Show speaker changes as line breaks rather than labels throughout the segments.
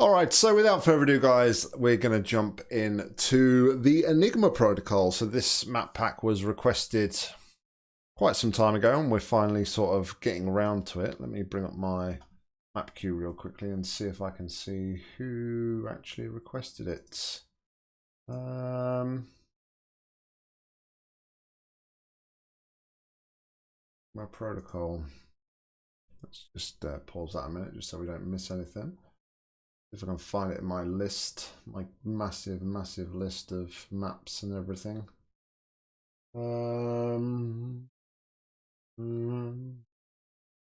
All right, so without further ado, guys, we're going to jump in to the Enigma protocol. So this map pack was requested quite some time ago, and we're finally sort of getting around to it. Let me bring up my map queue real quickly and see if I can see who actually requested it. Um, my protocol. Let's just uh, pause that a minute just so we don't miss anything if I can find it in my list, my massive, massive list of maps and everything. Um, mm,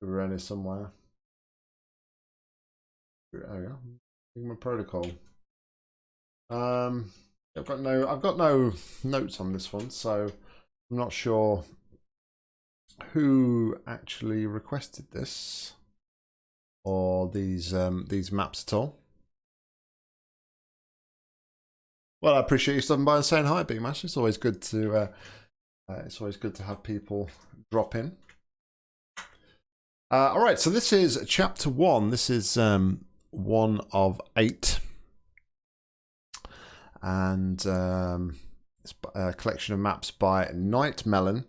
here somewhere. There we go. Enigma Protocol. Um, I've got no, I've got no notes on this one, so I'm not sure who actually requested this or these um, these maps at all. Well, I appreciate you stopping by and saying hi, Big Mash. It's always good to uh, uh, it's always good to have people drop in. Uh, all right, so this is chapter one. This is um, one of eight, and um, it's a collection of maps by Night Melon.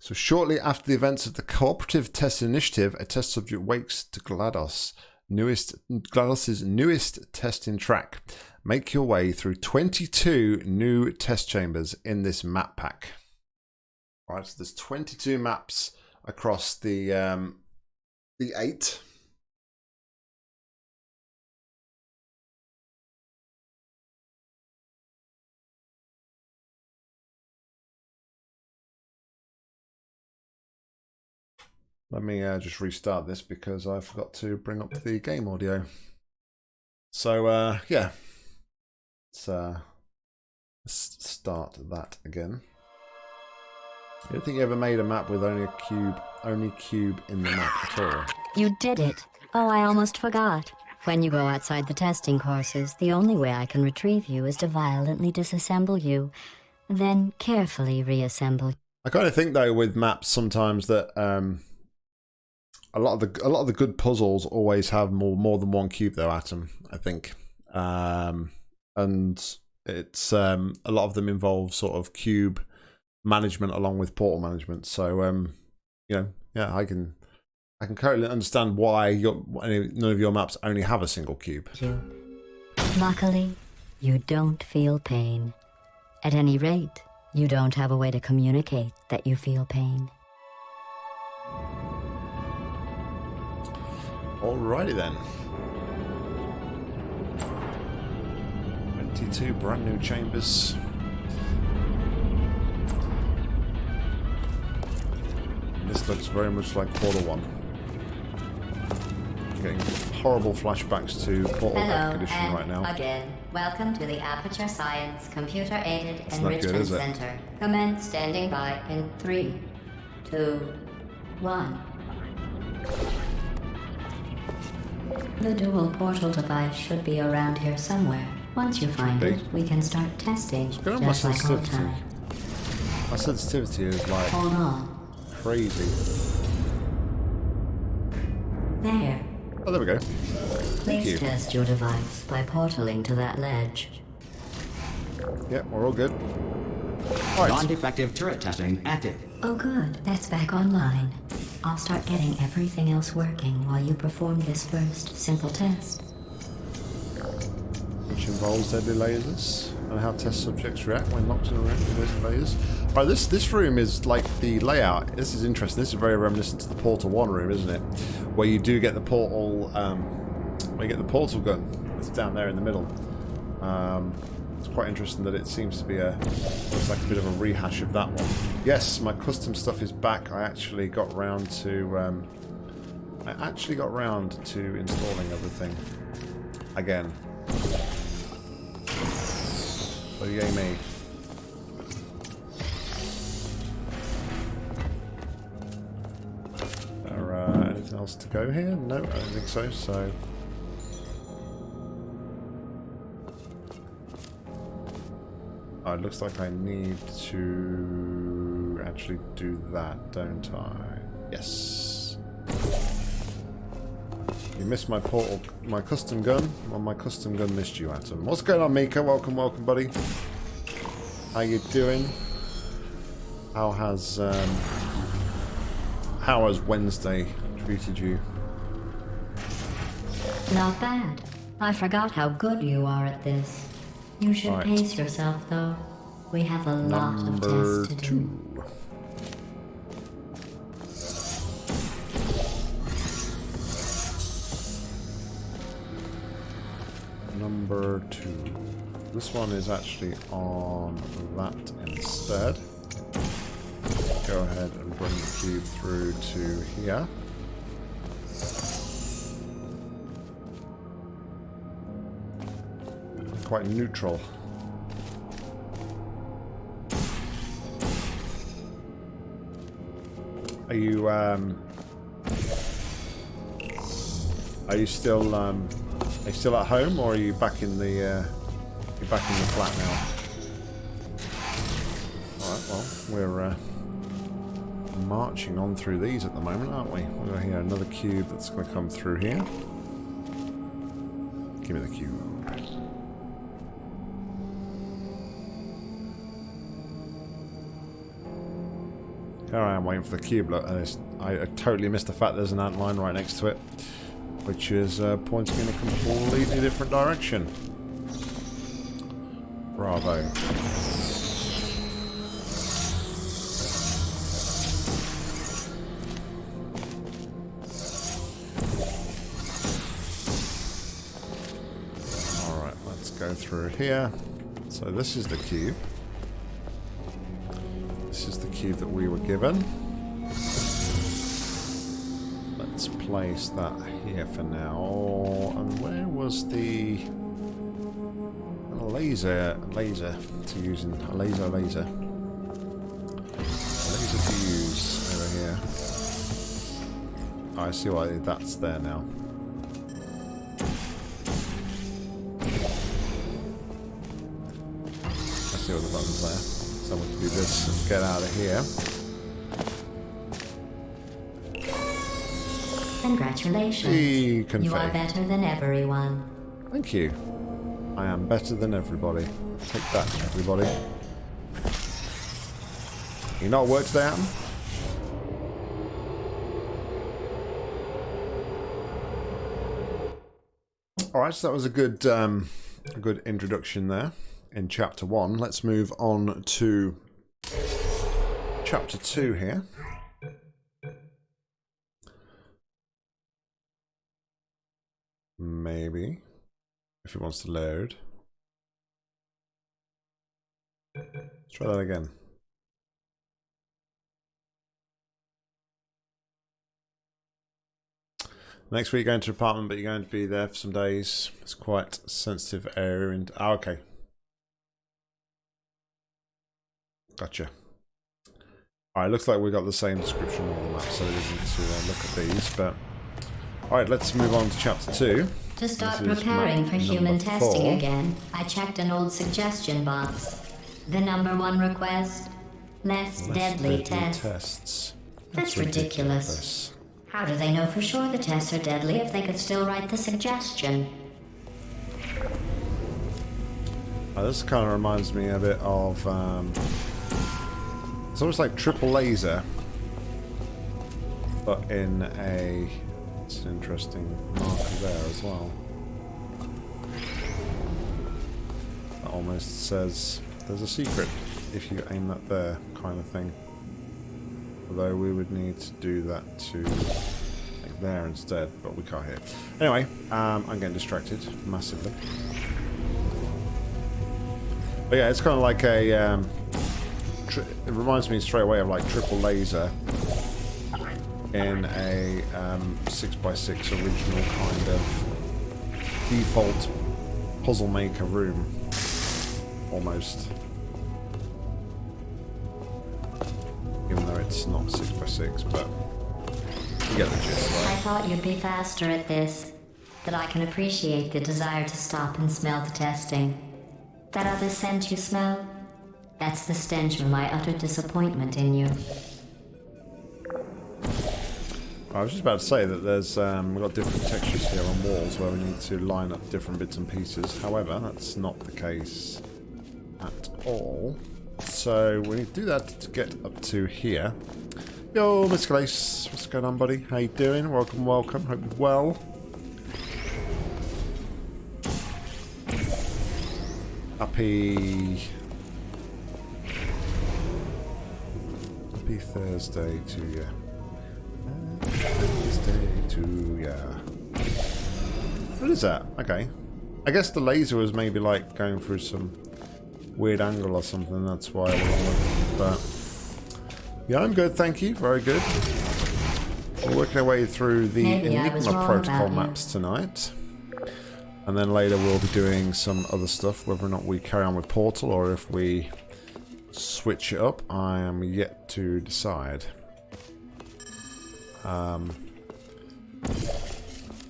So shortly after the events of the Cooperative Test Initiative, a test subject wakes to GLaDOS, newest GLaDOS's newest testing track. Make your way through 22 new test chambers in this map pack. All right, so there's 22 maps across the um, the eight. Let me uh, just restart this because I forgot to bring up the game audio. So uh, yeah, Let's, uh, start that again. I don't think you ever made a map with only a cube, only cube in the map at all.
You did it. Oh, I almost forgot. When you go outside the testing courses, the only way I can retrieve you is to violently disassemble you, then carefully reassemble.
I kind of think though with maps sometimes that um, a lot of the a lot of the good puzzles always have more more than one cube though. Atom, I think. Um, and it's um, a lot of them involve sort of cube management along with portal management. So um, you know, yeah, I can I can currently understand why your none of your maps only have a single cube.
You. Luckily, you don't feel pain. At any rate, you don't have a way to communicate that you feel pain.
Alrighty then. 22 brand new chambers. This looks very much like Portal 1. Getting horrible flashbacks to Portal
Hello,
Condition right now.
again, welcome to the Aperture Science Computer Aided Enrichment
good.
Center. Commence standing by in three, two, one. The dual portal device should be around here somewhere. Once you find it, we can start testing,
good my
just like old
sensitivity.
time.
My sensitivity is like
Hold on.
crazy.
There.
Oh, there we go. Thank
Please
you.
test your device by portaling to that ledge.
Yep, we're all good. Right.
Non-defective turret testing active.
Oh good, that's back online. I'll start getting everything else working while you perform this first simple test.
Which involves deadly lasers and how test subjects react when knocked in a room with lasers. Right, this this room is like the layout. This is interesting. This is very reminiscent to the Portal One room, isn't it? Where you do get the portal, um, where you get the portal gun. It's down there in the middle. Um, it's quite interesting that it seems to be a looks like a bit of a rehash of that one. Yes, my custom stuff is back. I actually got round to um, I actually got round to installing everything again. So yay me. There, uh, anything else to go here? No, I don't think so. So. Oh, it looks like I need to actually do that, don't I? Yes. You missed my portal, my custom gun. Well, my custom gun missed you, Atom. What's going on, Mika? Welcome, welcome, buddy. How you doing? How has um, how has Wednesday treated you?
Not bad. I forgot how good you are at this. You should
Right.
pace yourself, though. We have a lot of tests to do.
two. Number two. This one is actually on that instead. Go ahead and bring the cube through to here. Quite neutral. Are you um Are you still um are you still at home or are you back in the uh you back in the flat now? Alright, well, we're uh marching on through these at the moment, aren't we? We're gonna hear another cube that's gonna come through here. Give me the cube. Here I am waiting for the cube. Look, I, I totally missed the fact there's an ant line right next to it, which is uh, pointing in a completely different direction. Bravo. Alright, let's go through here. So this is the cube. This is the cube that we were given. Place that here for now. Oh, And where was the laser laser to use in a laser laser? A laser to use over here. I see why that's there now. I see all the buttons there. Someone can do this and get out of here.
Congratulations.
Hey,
You are better than everyone.
Thank you. I am better than everybody. Take that, everybody. You not at work today, Adam? Alright, so that was a good um, a good introduction there in chapter one. Let's move on to chapter two here. Maybe. If it wants to load. Let's try that again. Next week, going to apartment, but you're going to be there for some days. It's quite a sensitive area. And oh, okay, gotcha. All right, looks like we got the same description on the map, so we didn't need to uh, look at these. But all right, let's move on to chapter two.
To start
This
preparing for human testing
four.
again, I checked an old suggestion box. The number one request less,
Less
deadly,
deadly
tests.
tests.
That's ridiculous. How do they know for sure the tests are deadly if they could still write the suggestion?
Uh, this kind of reminds me a bit of. Um, it's almost like triple laser, but in a. It's an interesting marker there as well. That almost says there's a secret if you aim that there, kind of thing. Although we would need to do that to like there instead, but we can't hit. Anyway, um, I'm getting distracted massively. But yeah, it's kind of like a. Um, it reminds me straight away of like triple laser in a um, 6x6 original kind of default puzzle maker room. Almost. Even though it's not 6x6, but you get the gist,
I thought you'd be faster at this. That I can appreciate the desire to stop and smell the testing. That other scent you smell? That's the stench of my utter disappointment in you.
I was just about to say that there's um, we've got different textures here on walls where we need to line up different bits and pieces. However, that's not the case at all. So we need to do that to get up to here. Yo, Mr. Glace, what's going on, buddy? How you doing? Welcome, welcome. Hope you're well. Happy... Happy Thursday to you. Thursday to ya. What is that? Okay. I guess the laser was maybe like going through some weird angle or something. That's why I wasn't But yeah, I'm good. Thank you. Very good. We're working our way through the
Maybe
Enigma protocol maps tonight. And then later we'll be doing some other stuff, whether or not we carry on with Portal or if we switch it up, I am yet to decide. Um,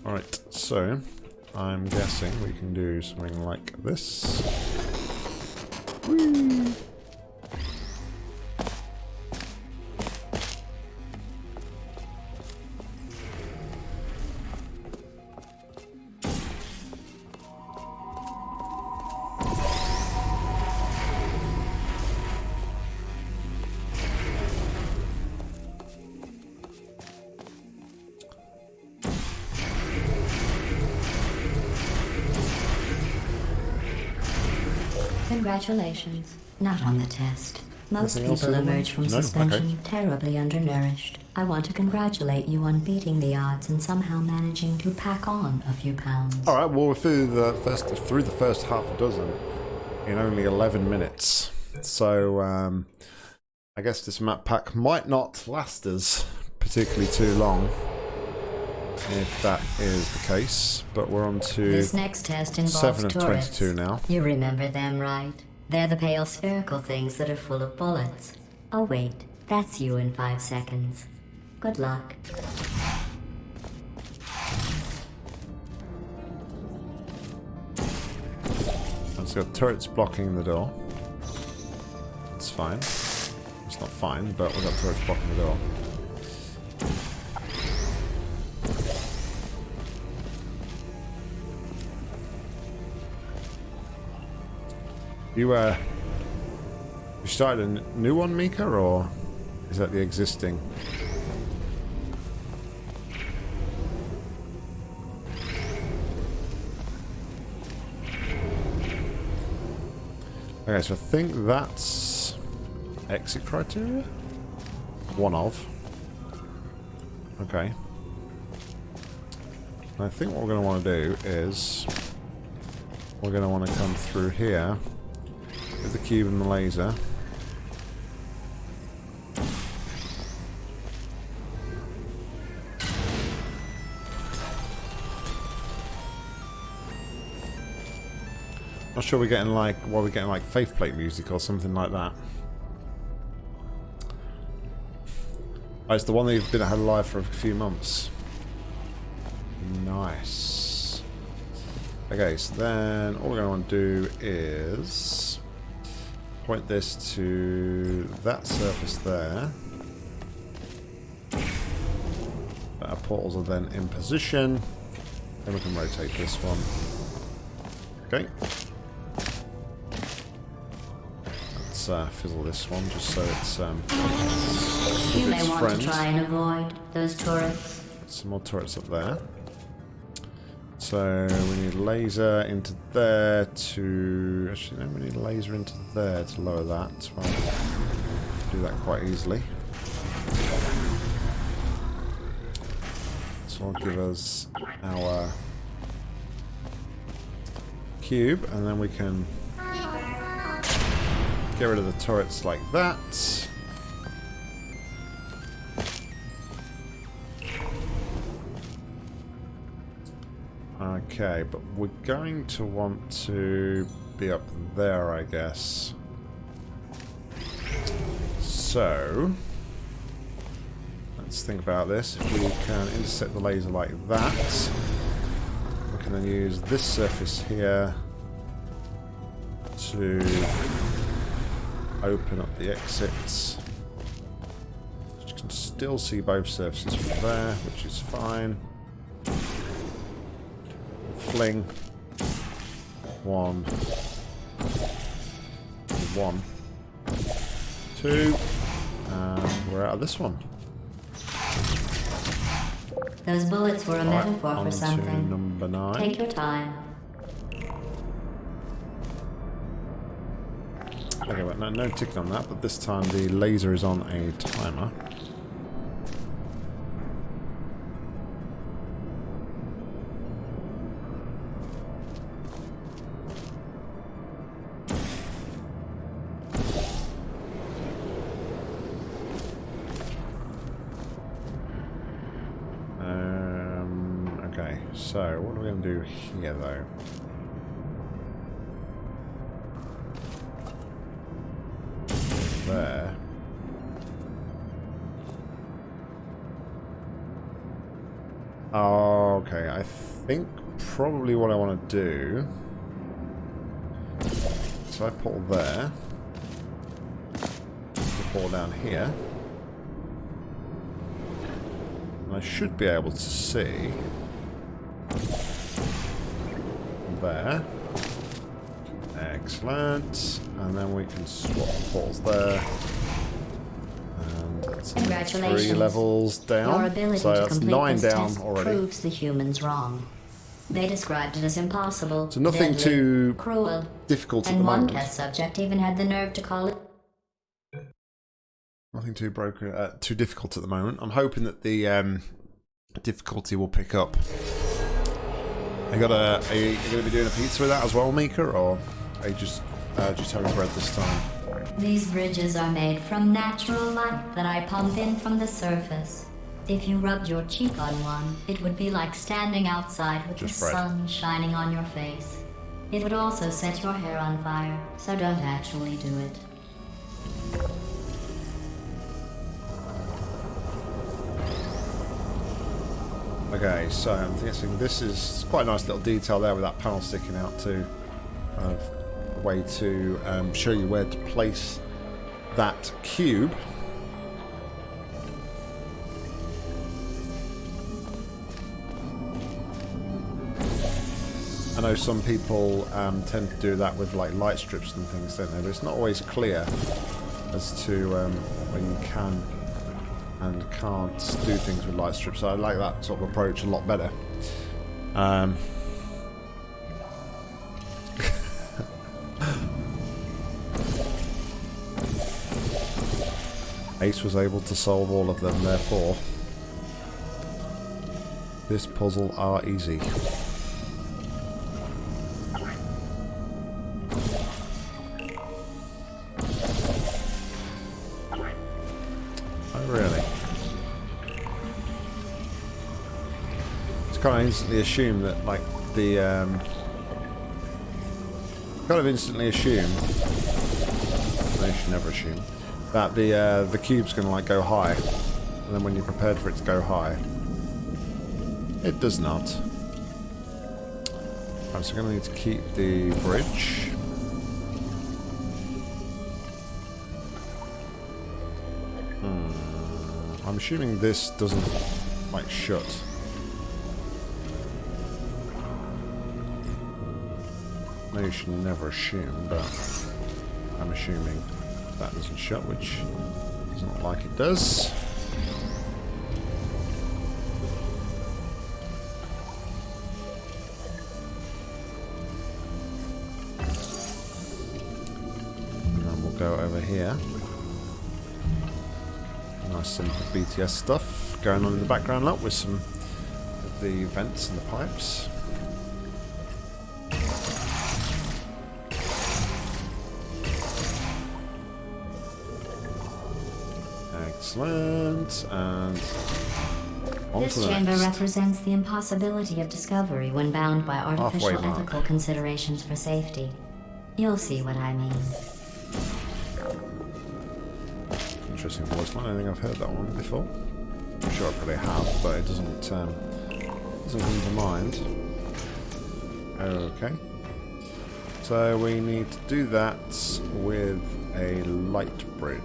Alright, so I'm guessing we can do something like this. Whee!
Congratulations. Not on the test. Most people emerge from
No?
suspension
Okay.
terribly undernourished. I want to congratulate you on beating the odds and somehow managing to pack on a few pounds.
All right, well, we're through the first through the first half a dozen in only 11 minutes. So um, I guess this map pack might not last us particularly too long, if that is the case. But we're on to
This next test involves
seven of
turrets.
22 now.
You remember them, right? They're the pale spherical things that are full of bullets. Oh wait, that's you in five seconds. Good luck.
It's got turrets blocking the door. It's fine. It's not fine, but we've got turrets blocking the door. You, uh... You started a new one, Mika, or is that the existing? Okay, so I think that's exit criteria? One of. Okay. I think what we're going to want to do is we're going to want to come through here with the cube and the laser. Not sure we're getting like, what we're getting like faith plate music or something like that. Oh, it's the one that you've been had alive for a few months. Nice. Okay, so then all we're going to want to do is point this to that surface there. Our portals are then in position. Then we can rotate this one. Okay. Let's uh, fizzle this one just so it's um,
You may want to try and avoid those turrets.
some more turrets up there. So we need laser into there to... Actually, no, we need laser into there to lower that. Well, do that quite easily. So I'll give us our cube, and then we can get rid of the turrets like that. Okay, but we're going to want to be up there, I guess. So, let's think about this. If we can intercept the laser like that, we can then use this surface here to open up the exits. You can still see both surfaces from there, which is fine. One. One. Two. And we're out of this one.
Those bullets were a
Right,
metaphor for something.
number nine.
Take your time.
Okay, well, no, no ticking on that, but this time the laser is on a timer. Think probably what I want to do... So I pull there. Pull down here. And I should be able to see... There. Excellent. And then we can swap the there.
Congratulations.
three levels down.
Your ability
so
to
that's
complete
nine
this
down
test
already.
proves the humans wrong. They described it as impossible.
So nothing
deadly,
too
cruel,
difficult at
and
the
one
moment.
test subject even had the nerve to call it
Nothing too broken, uh, too difficult at the moment. I'm hoping that the um, difficulty will pick up. I got a. Are you, going to be doing a pizza with that as well, Mika, or are you just uh, just having bread this time?
These bridges are made from natural light that I pump in from the surface. If you rubbed your cheek on one, it would be like standing outside with
Just
the
bread.
sun shining on your face. It would also set your hair on fire, so don't actually do it.
Okay, so I'm guessing this is quite a nice little detail there with that panel sticking out too. Way to um, show you where to place that cube. I know some people um, tend to do that with like light strips and things, don't they? But it's not always clear as to um, when you can and can't do things with light strips. So I like that sort of approach a lot better. Um, Ace was able to solve all of them, therefore this puzzle are easy. Oh, really? It's kind of instantly assume that, like, the, um... Kind of instantly assume... No, should never assume. That the, uh, the cube's going to, like, go high. And then when you're prepared for it to go high... It does not. Right, so we're going to need to keep the bridge. I'm assuming this doesn't, like, shut. You should never assume, but I'm assuming that doesn't shut, which doesn't look like it does. And then we'll go over here. Nice simple BTS stuff going on in the background lot with some of the vents and the pipes. Excellent. And on to
This
the
chamber
next.
represents the impossibility of discovery when bound by artificial
Halfway mark.
ethical considerations for safety. You'll see what I mean.
Interesting voice line. I think I've heard that one before. I'm sure I probably have, but it doesn't um, doesn't come to mind. Okay. So we need to do that with a light bridge.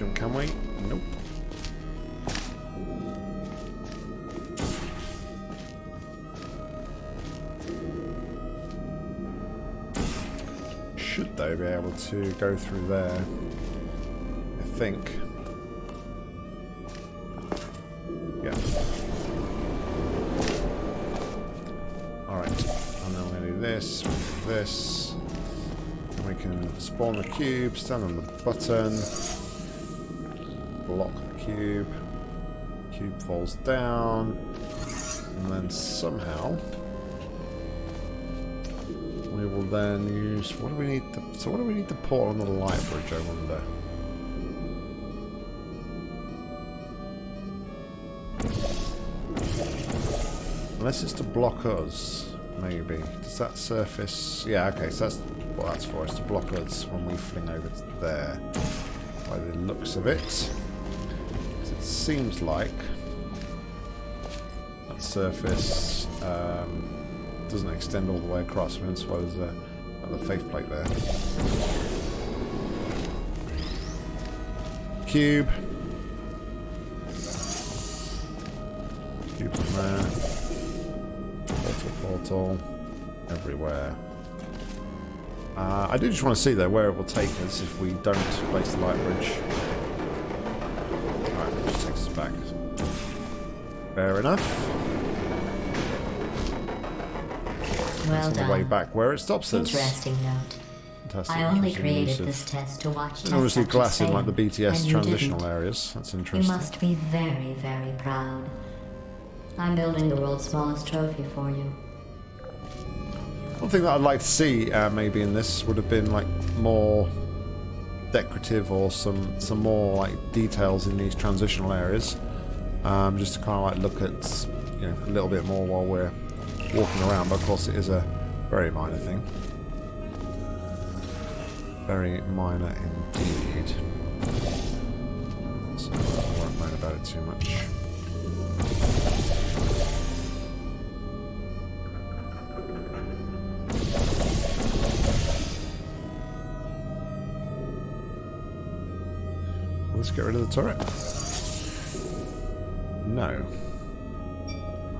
Can we? Nope. Should they be able to go through there? I think. Yeah. Alright, and then we're to do this, this. And we can spawn the cube, stand on the button, block the cube. Cube falls down, and then somehow we will then use. What do we need? To, so what do we need to port on the light bridge? I wonder. Unless it's to block us, maybe. Does that surface... Yeah, okay, so that's what that's for, is to block us when we fling over there. By the looks of it. Seems like that surface um, doesn't extend all the way across. Mean, that's why there's a, the faith plate there. Cube. Cube from there portal everywhere. Uh, I do just want to see though where it will take us if we don't place the light bridge. Fair enough.
Well
on
done.
the way back where it stops us.
Interesting note.
Fantastic.
I only created this test to watch test
obviously glass in like the BTS transitional
didn't.
areas. That's interesting.
You must be very, very proud. I'm building the world's smallest trophy for you.
One thing that I'd like to see uh, maybe in this would have been like more decorative or some some more like details in these transitional areas. Um, just to kind of like look at you know a little bit more while we're walking around. But of course, it is a very minor thing. Very minor indeed. So I won't moan about it too much. Let's get rid of the turret. No.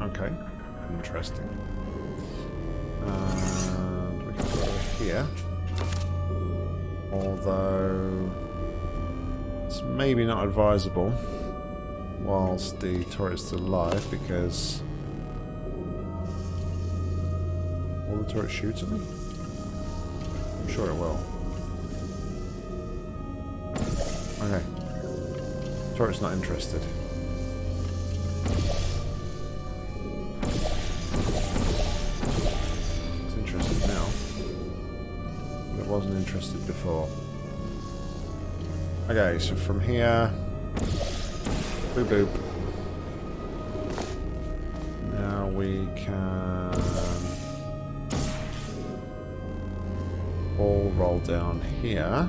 Okay. Interesting. And we can go here. Although it's maybe not advisable whilst the turret's still alive because will the turret shoot at me? I'm sure it will. Okay. Turret's not interested. Interested before. Okay, so from here... Boop boop. Now we can... All roll down here.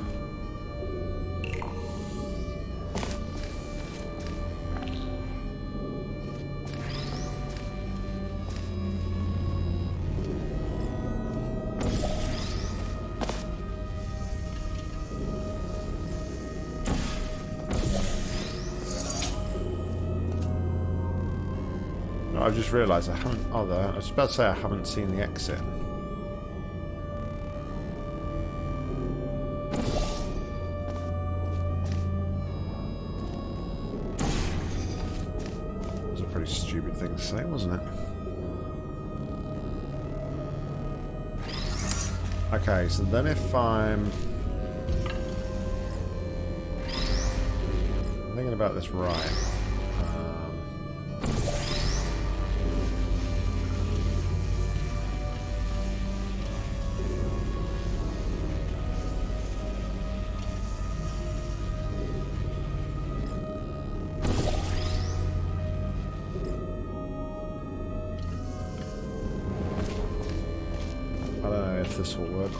Just realised I haven't. There. I was about to say I haven't seen the exit. It was a pretty stupid thing to say, wasn't it? Okay, so then if. I'm thinking about this right.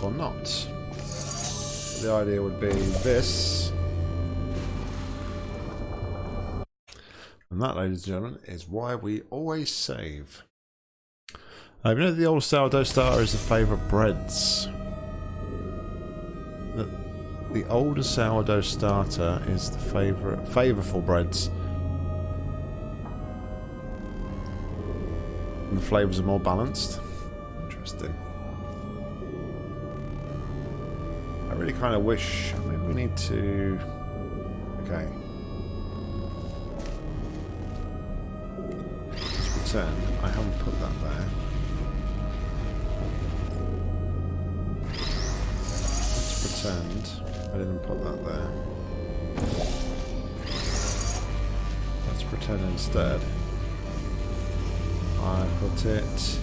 Or not. The idea would be this. And that, ladies and gentlemen, is why we always save. Uh, you know the old sourdough starter is the favourite breads. The, the older sourdough starter is the favourite favourful breads. And the flavours are more balanced. Interesting. Really kind of wish. Maybe we need to. Okay. Let's pretend I haven't put that there. Let's pretend I didn't put that there. Let's pretend instead I put it.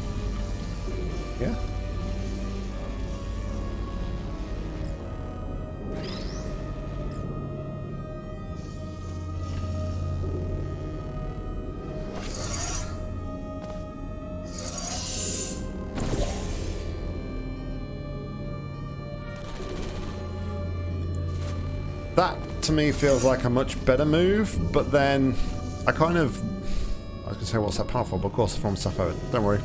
Yeah. To me feels like a much better move, but then I kind of I was gonna say what's that powerful, but of course from stuff out. Don't worry.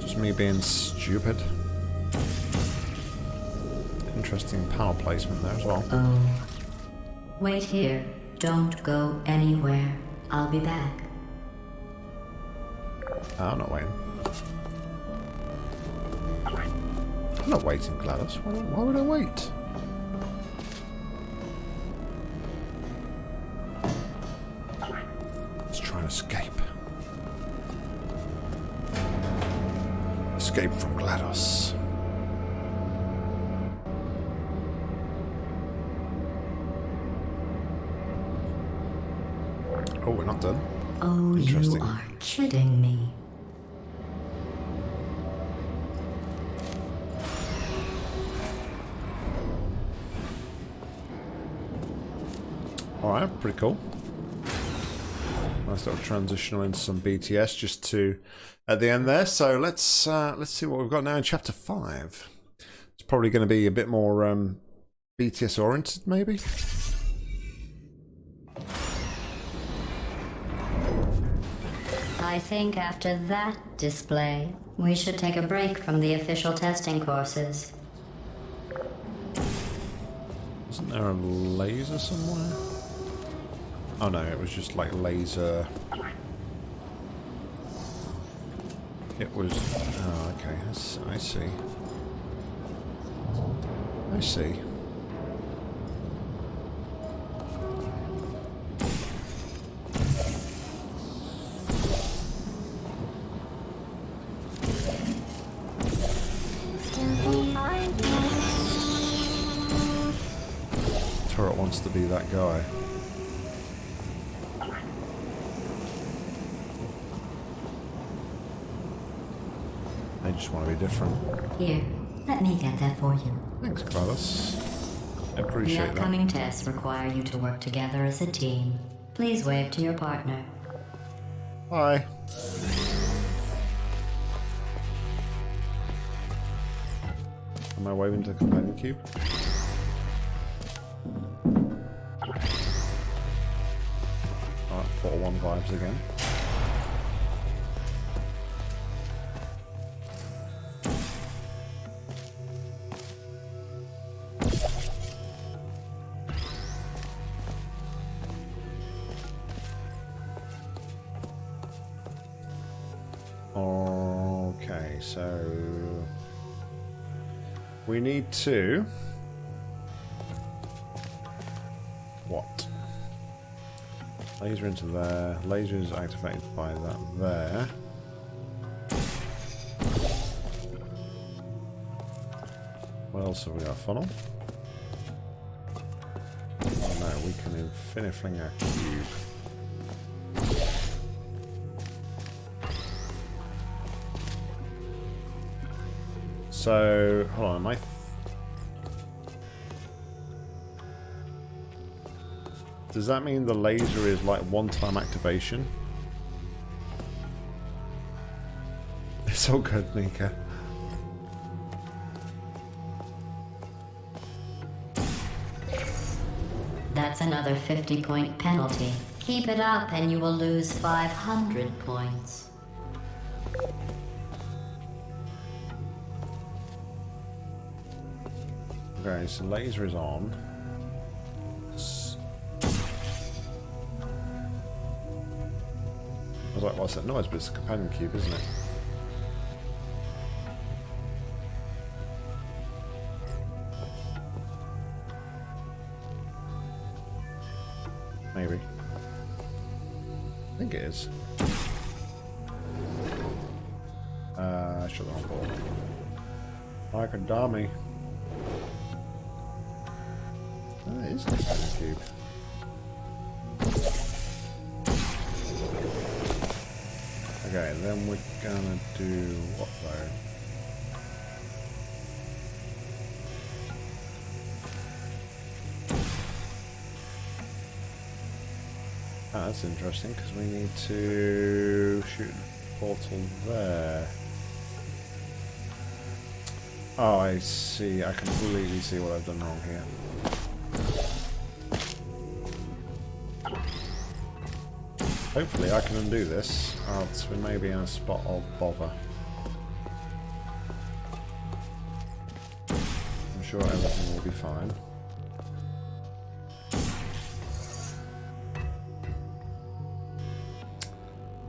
Just me being stupid. Interesting power placement there as well.
Oh. Wait here. Don't go anywhere. I'll be back.
Ah, I'm not waiting. I'm not waiting, GLaDOS. Why, why would I wait? Pretty cool. Nice little transitional into some BTS just to at the end there. So let's uh, let's see what we've got now in chapter five. It's probably going to be a bit more um, BTS oriented, maybe.
I think after that display, we should take a break from the official testing courses.
Isn't there a laser somewhere? Oh no, it was just like laser. It was. Oh, okay. I see. I see. Turret wants to be that guy. Just want to be different.
Here, let me get that for you.
Thanks, GLaDOS. I appreciate that.
The upcoming tests require you to work together as a team. Please wave to your partner.
Hi. Am I waving to the companion cube? Alright, Portal 1 vibes again. To what? Laser into there. Laser is activated by that there. What else have we got? Funnel? Oh no, we can infinity fling our cube. So, hold on, am I... Does that mean the laser is like one-time activation? It's all good, Nika.
That's another 50-point penalty. Keep it up and you will lose 500 points.
Okay, so laser is on. Like, what's that noise? But it's a companion cube, isn't it? Maybe. I think it is. Uh, shut the wrong ball. Like a dummy. It is a companion cube. Then we're gonna do what though? Ah, that's interesting because we need to shoot the portal there. Oh, I see. I completely see what I've done wrong here. Hopefully I can undo this, Oh, else we may be in a spot of bother. I'm sure everything will be fine.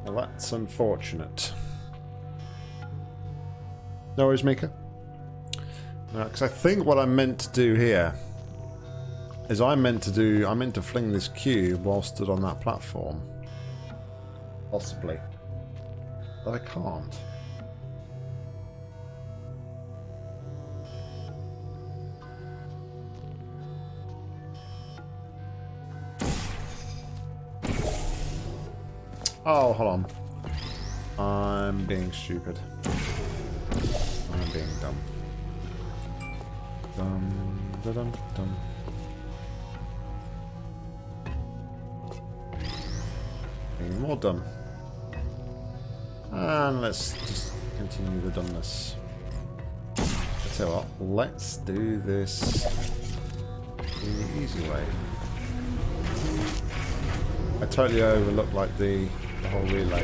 Well, that's unfortunate. No worries, Mika. Because I think what I meant to do here is I meant to do, I meant to fling this cube while stood on that platform. Possibly. But I can't. Oh, hold on. I'm being stupid. I'm being dumb. Dum, da, dum, dum. Being more dumb. And let's just continue the dumbness. I tell you what, let's do this the easy way. I totally overlooked like the, the whole relay.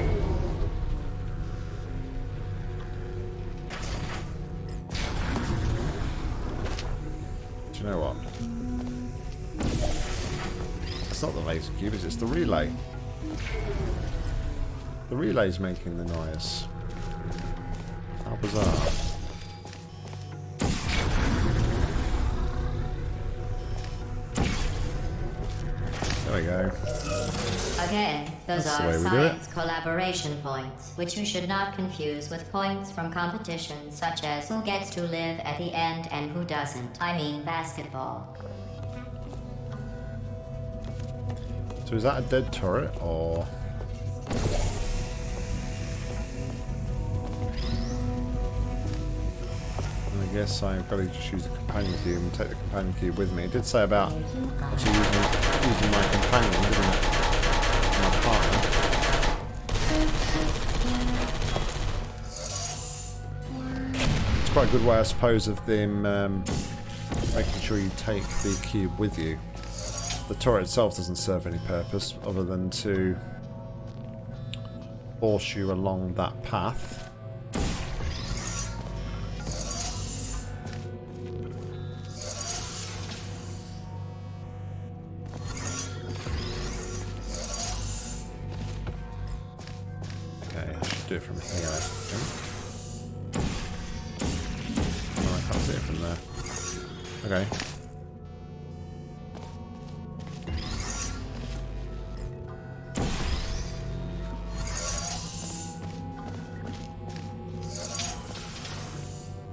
Do you know what? It's not the laser cube, it's the relay. The relay's making the noise. How bizarre. There we go.
Again, those
That's
are
way we do it.
science collaboration points, which you should not confuse with points from competitions such as who gets to live at the end and who doesn't. I mean basketball.
So is that a dead turret or? Guess I've got to just use the companion cube and take the companion cube with me. It did say about actually using, using my companion, didn't it? My partner. It's quite a good way, I suppose, of them um, making sure you take the cube with you. The turret itself doesn't serve any purpose other than to force you along that path. There. Okay.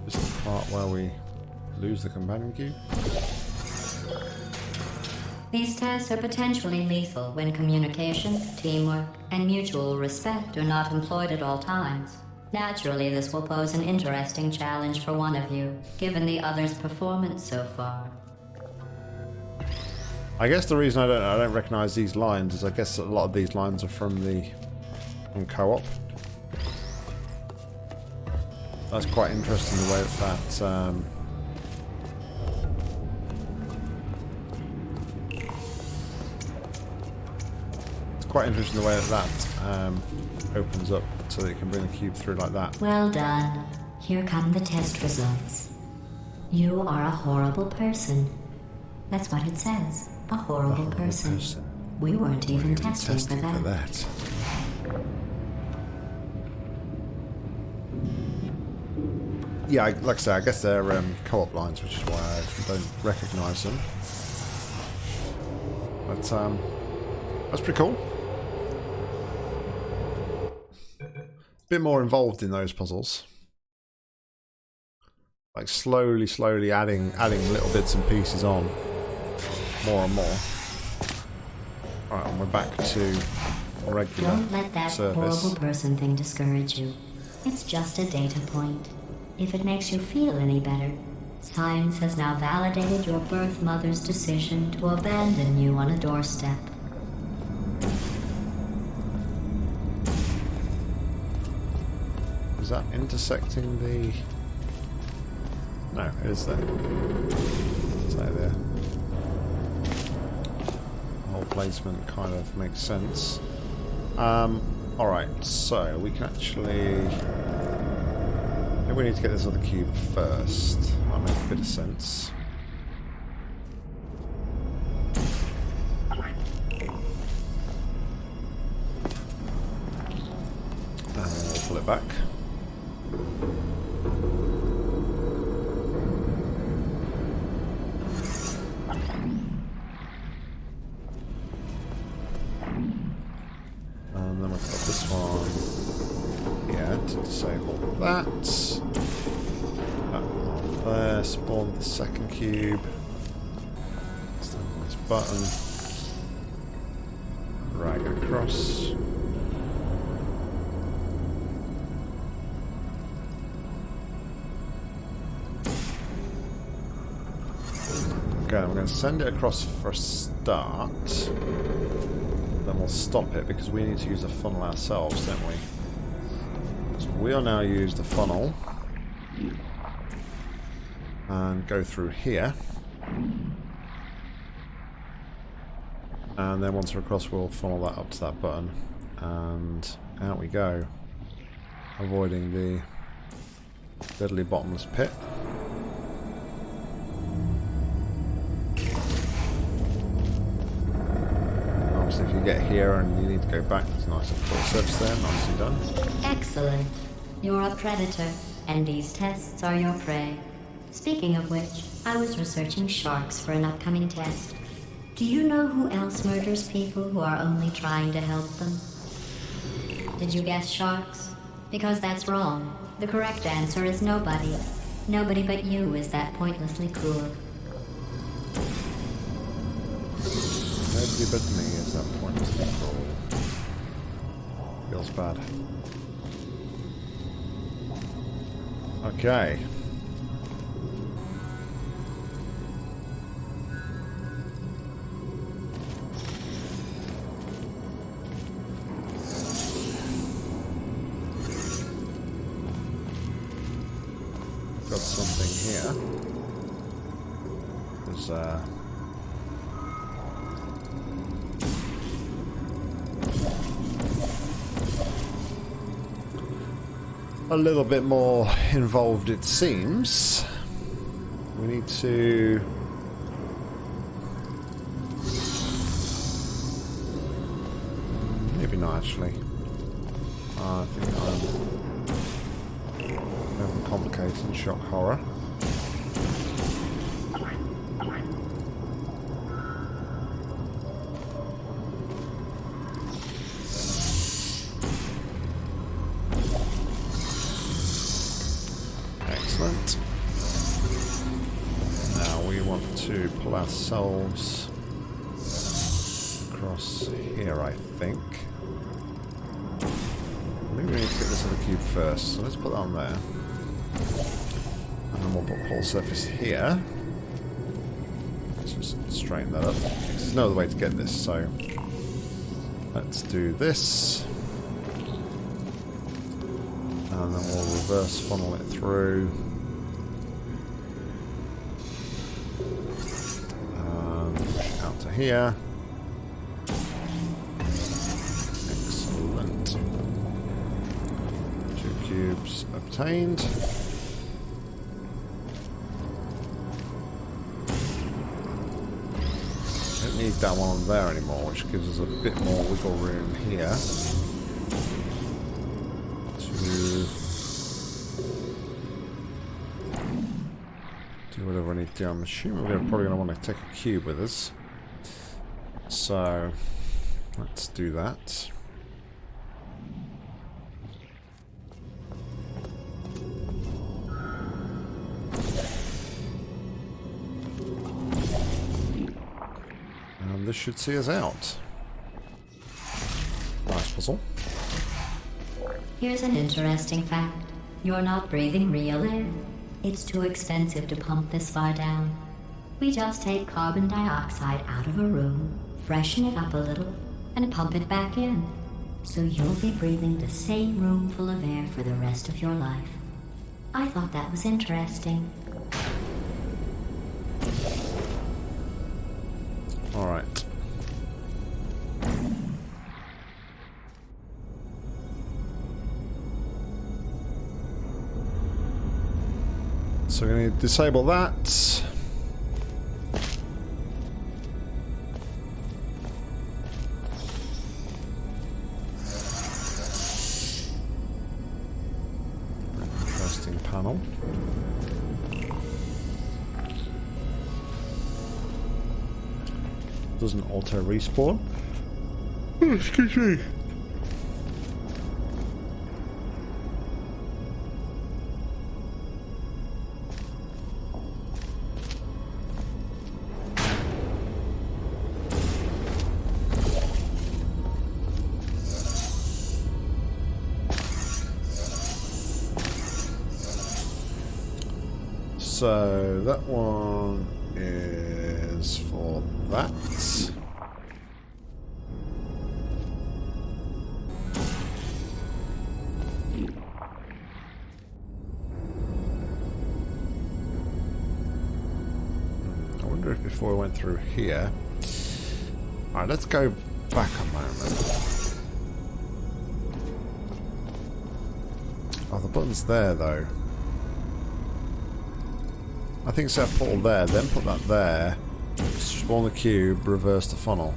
This is the part where we lose the companion cube.
These tests are potentially lethal when communication, teamwork, and mutual respect are not employed at all times. Naturally, this will pose an interesting challenge for one of you, given the other's performance so far.
I guess the reason I don't I don't recognise these lines is I guess a lot of these lines are from the from co-op. That's quite interesting the way that, that um, it's quite interesting the way that that um, opens up so that you can bring the cube through like that.
Well done. Here come the test results. You are a horrible person. That's what it says. A horrible, person.
person.
We weren't even testing,
Testing
for,
for
that.
that. Yeah, like I say, I guess they're um, co-op lines, which is why I don't recognise them. But um, that's pretty cool. Bit more involved in those puzzles. Like slowly, slowly adding adding little bits and pieces on, more and more. Right, and we're back to regular
Don't let that
service.
horrible person thing discourage you. It's just a data point. If it makes you feel any better, science has now validated your birth mother's decision to abandon you on a doorstep.
Is that intersecting the... No, it is there. It's there, there. The whole placement kind of makes sense. Um, alright, so we can actually... Maybe we need to get this other cube first. That makes a bit of sense. Pull it back. Cube. Stand on this button. Right across. Okay, I'm going to send it across for a start. Then we'll stop it because we need to use a funnel ourselves, don't we? So we'll now use the funnel and go through here. And then once we're across, we'll funnel that up to that button. And out we go. Avoiding the deadly bottomless pit. Obviously, if you get here and you need to go back, there's a nice little surface there, nicely done.
Excellent. You're a predator, and these tests are your prey. Speaking of which, I was researching sharks for an upcoming test. Do you know who else murders people who are only trying to help them? Did you guess sharks? Because that's wrong. The correct answer is nobody. Nobody but you is that pointlessly cruel.
Nobody but me is that point to control. Feels bad. Okay. A little bit more involved, it seems. We need to. Maybe not actually. Uh, I think I'm overcomplicating shock horror. First, so let's put that on there. And then we'll put whole surface here. Let's just straighten that up. There's no other way to get this, so let's do this. And then we'll reverse funnel it through. Um, out to here. obtained. Don't need that one there anymore, which gives us a bit more wiggle room here. To do whatever I need to do. I'm assuming we're probably going to want to take a cube with us. So, let's do that. Should see us out. Nice puzzle.
Here's an interesting fact. You're not breathing real air. It's too expensive to pump this far down. We just take carbon dioxide out of a room, freshen it up a little, and pump it back in. So you'll be breathing the same room full of air for the rest of your life. I thought that was interesting.
Disable that. Interesting panel. Doesn't auto respawn. Oh, excuse me. So that one is for that. I wonder if before we went through here. Alright, let's go back a moment. Oh, the button's there though. Think set a portal there, then put that there. Spawn the cube, reverse the funnel.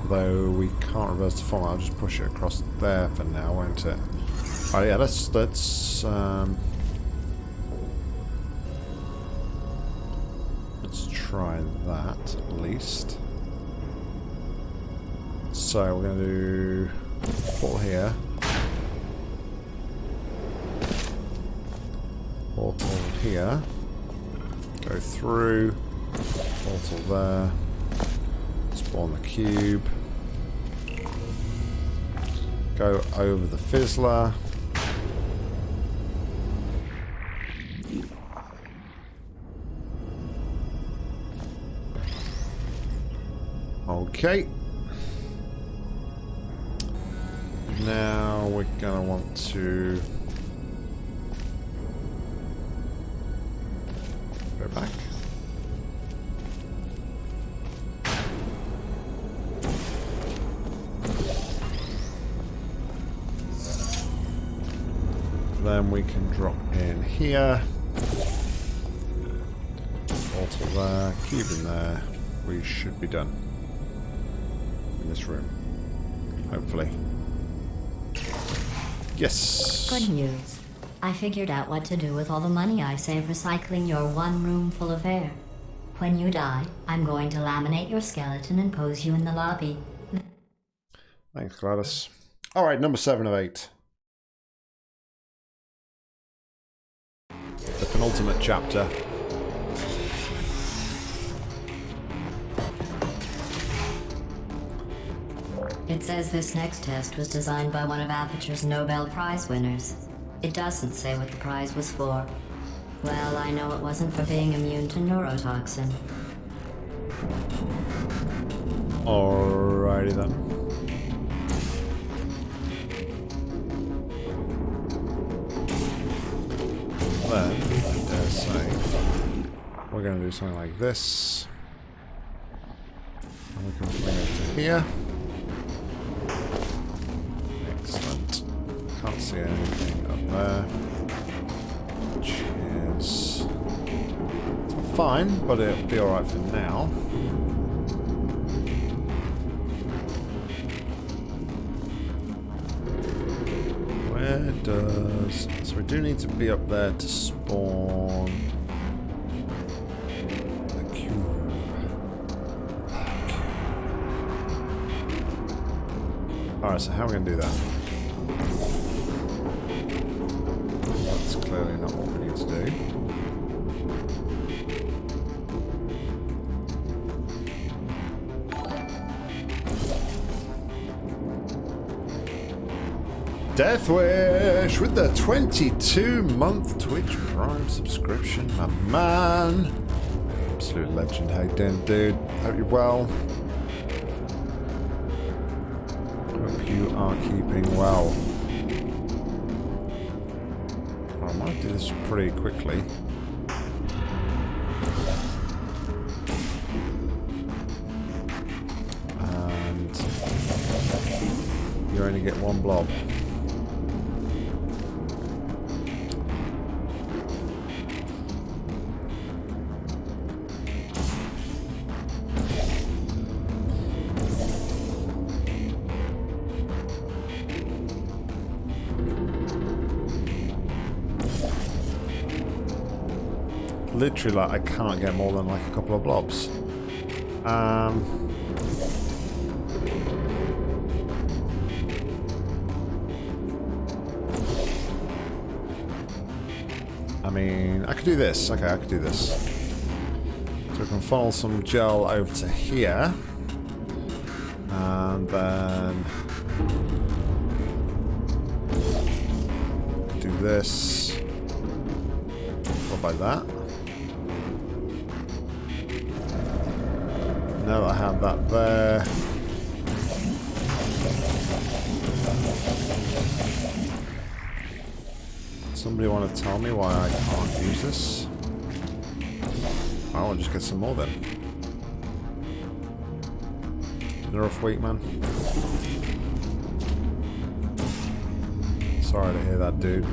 Although we can't reverse the funnel, I'll just push it across there for now, won't it? Oh yeah, let's let's um, let's try that at least. So we're gonna do portal here. Here. Go through. Portal there. Spawn the cube. Go over the fizzler. Okay. Now we're gonna want to we can drop in here. Altar there, cube in there. We should be done in this room. Hopefully. Yes.
Good news. I figured out what to do with all the money I save recycling your one room full of air. When you die, I'm going to laminate your skeleton and pose you in the lobby.
Thanks, GLaDOS. All right, number seven of eight. Penultimate chapter.
It says this next test was designed by one of Aperture's Nobel Prize winners. It doesn't say what the prize was for. Well, I know it wasn't for being immune to neurotoxin.
Alrighty then. Then, I dare say, we're going to do something like this. And we can bring it to here. Excellent. Can't see anything up there. Which is fine, but it'll be alright for now. Where does... So we do need to be up there to spawn... Alright, so how are we going to do that? That's clearly not what we need to do. Deathwish with the 22 month Twitch Prime subscription, my man. Absolute legend. Hey, doing, dude? Hope you're well. Are keeping well. I might do this pretty quickly. And you only get one blob. Literally like I can't get more than like a couple of blobs. Um, I mean, I could do this. Okay, I could do this. So we can funnel some gel over to here. Get some more then. Nerf weak, man. Sorry to hear that, dude.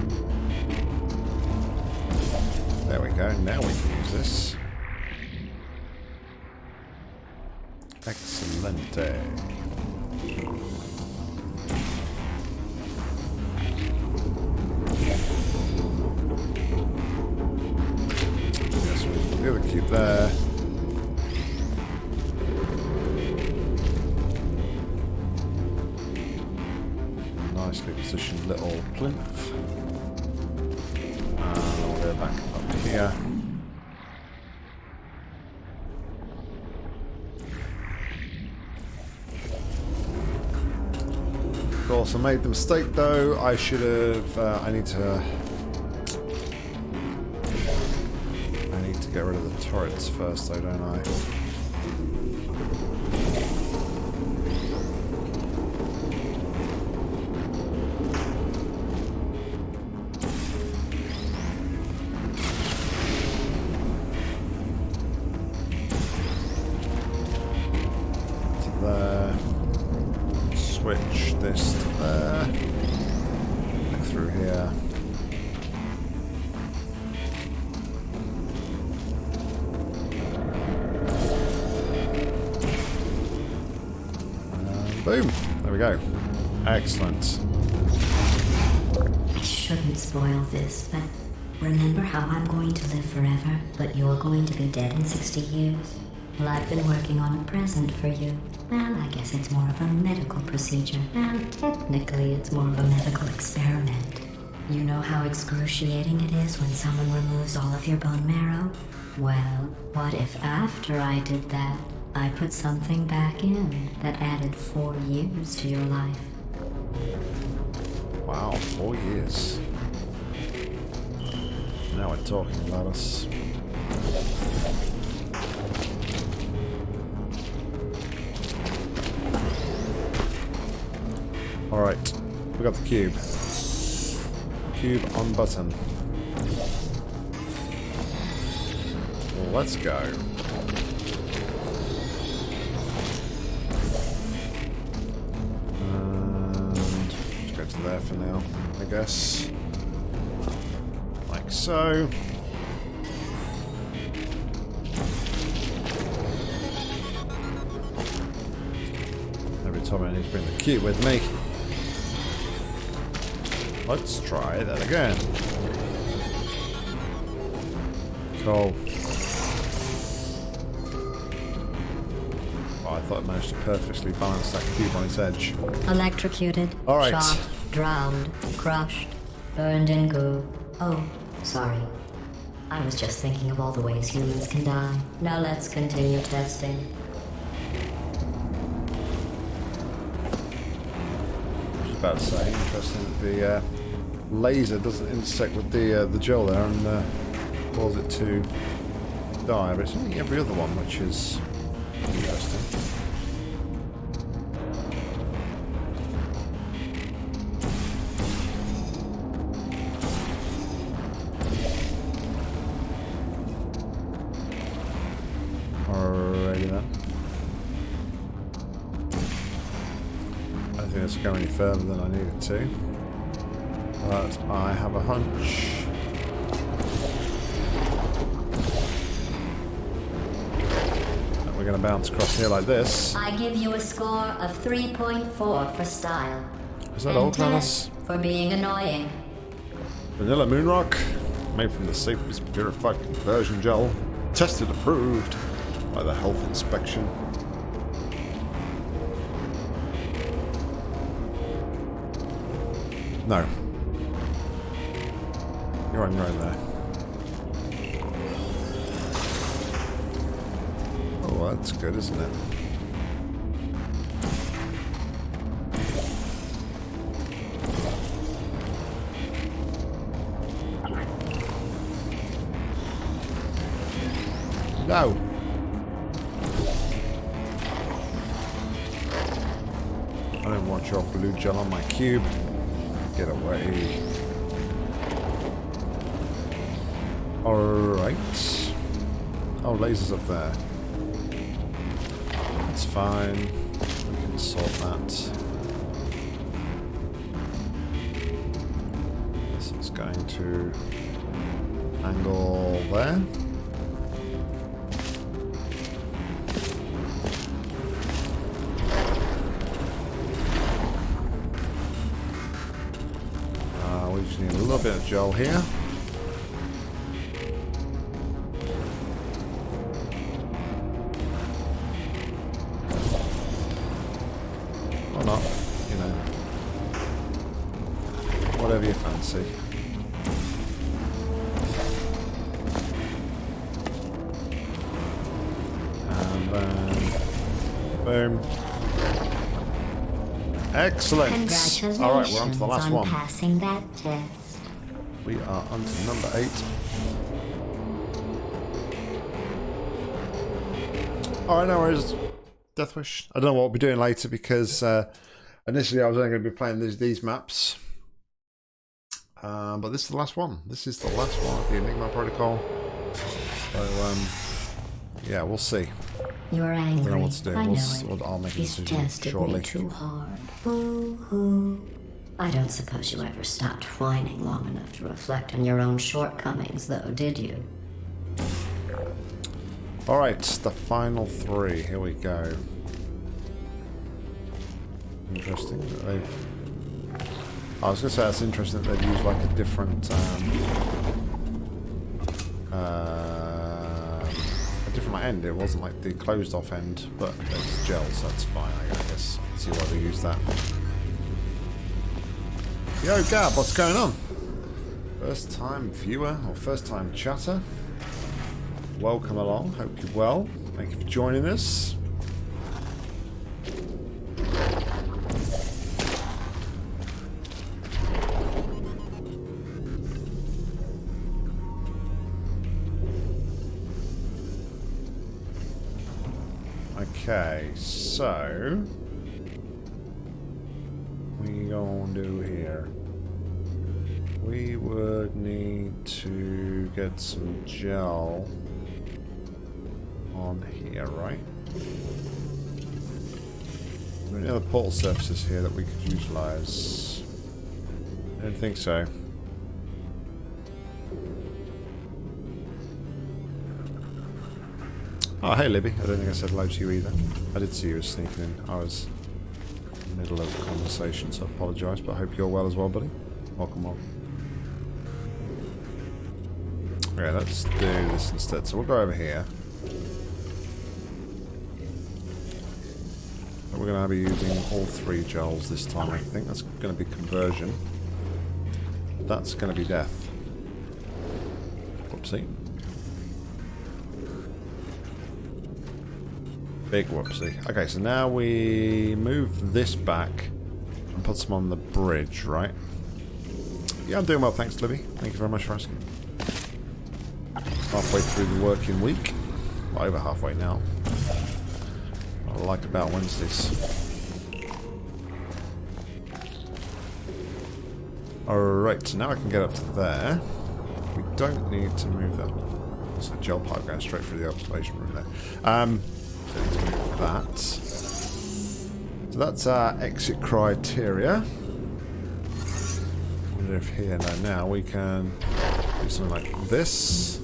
There we go. Now we can use this. Other cube there. Nicely positioned little plinth. And we'll go back up here. Of course, I made the mistake though. I should have. Uh, I need to. Turrets first, though, don't I?
Forever, but you're going to be dead in 60 years? Well, I've been working on a present for you. Well, I guess it's more of a medical procedure. And technically, it's more of a medical experiment. You know how excruciating it is when someone removes all of your bone marrow? Well, what if after I did that, I put something back in that added four years to your life?
Wow, four years. Now we're talking about us. Alright, we got the cube. Cube on button. Let's go. And just go to there for now, I guess so... Every time I need to bring the cube with me. Let's try that again. Cool. Oh, I thought I managed to perfectly balance that cube on its edge.
Electrocuted.
All right.
Shot, drowned, crushed, burned in goo. Oh sorry. I was just thinking of all the ways humans can die. Now let's continue testing.
I was about to say, interesting that the uh, laser doesn't intersect with the uh, the gel there and uh, cause it to die, but it's only every other one, which is further than I need it to. But I have a hunch. We're going to bounce across here like this.
I give you a score of 3.4 for style.
Is that all, uh,
10
Alice?
for being annoying.
Vanilla Moonrock, made from the safest purified conversion gel, tested approved by the health inspection. No. You're on your own there. Oh, that's good, isn't it? No. I don't want your blue gel on my cube. Oh, lasers up there. That's fine. We can sort that. This is going to angle there. Uh, we just need a little bit of gel here. Excellent.
Congratulations
All right, we're on to the last
on
one.
passing that test.
We are on to number eight. Alright, no worries. Deathwish. I don't know what we'll be doing later because uh, initially I was only going to be playing these, these maps. Um, but this is the last one. This is the last one of the Enigma Protocol. So, um, yeah, we'll see.
You're angry.
know do.
I
We'll
know it.
we'll- I'll make
He's tested
shortly.
me too hard. Boo hoo. I don't suppose you ever stopped whining long enough to reflect on your own shortcomings, though, did you?
Alright, the final three. Here we go. Interesting that they've... I was going to say that's interesting that they've used like a different... Um, uh, different end. It wasn't like the closed off end, but it's gel, so that's fine, I guess. See why they use that. Yo, Gab, what's going on? First time viewer or first time chatter? Welcome along. Hope you're well. Thank you for joining us. Okay, so what we gonna do here? We would need to get some gel on here, right? Are there any other portal surfaces here that we could utilize? I don't think so. Oh, hey Libby. I don't think I said hello to you either. I did see you sneaking in. I was in the middle of the conversation, so I apologise, but I hope you're well as well, buddy. Welcome, welcome. Okay, let's do this instead. So we'll go over here. We're going to be using all three gels this time, I think. That's going to be conversion. That's going to be death. Whoopsie. Big whoopsie. Okay, so now we move this back and put some on the bridge, right? Yeah, I'm doing well, thanks, Libby. Thank you very much for asking. Halfway through the working week. Well, over halfway now. I like about Wednesdays. Alright, so now I can get up to there. We don't need to move that. It's a gel pipe going straight through the observation room there. Um, to move that. So that's our exit criteria. I wonder if here now, now we can do something like this.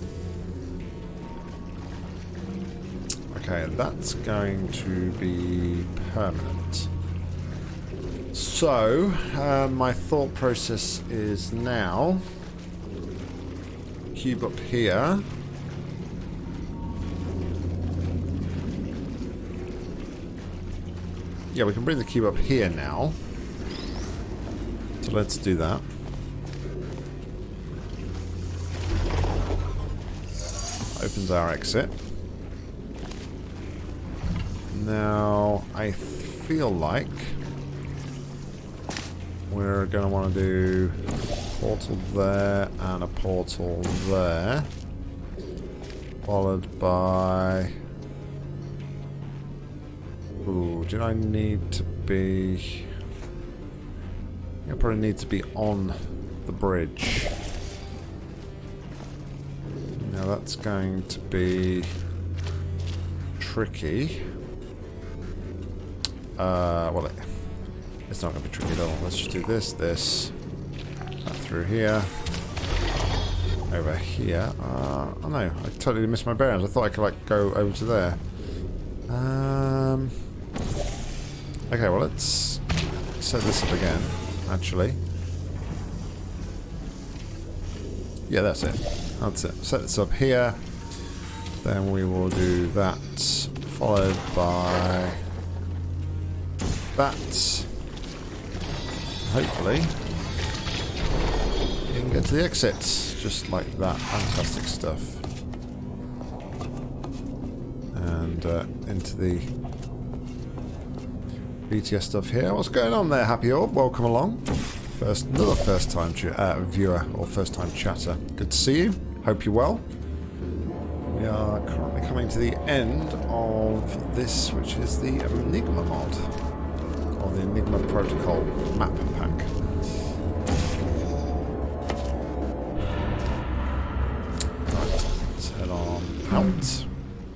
Okay, that's going to be permanent. So, uh, my thought process is now cube up here. Yeah, we can bring the cube up here now. So let's do that. Opens our exit. Now, I feel like we're going to want to do a portal there and a portal there. Followed by... Ooh, do I need to be... I probably need to be on the bridge. Now that's going to be tricky. Uh, well, it's not going to be tricky at all. Let's just do this, this, that through here, over here. Uh, oh no, I totally missed my bearings. I thought I could like go over to there. Um. Okay, well let's set this up again. Actually. Yeah, that's it. That's it. Set this up here. Then we will do that, followed by that. Hopefully, you can get to the exit, just like that. Fantastic stuff. And uh, into the BTS stuff here. What's going on there, Happy Orb? Welcome along. First, another first time uh, viewer or first time chatter. Good to see you. Hope you're well. We are currently coming to the end of this, which is the Enigma mod or the Enigma Protocol map pack. Right, let's head on out.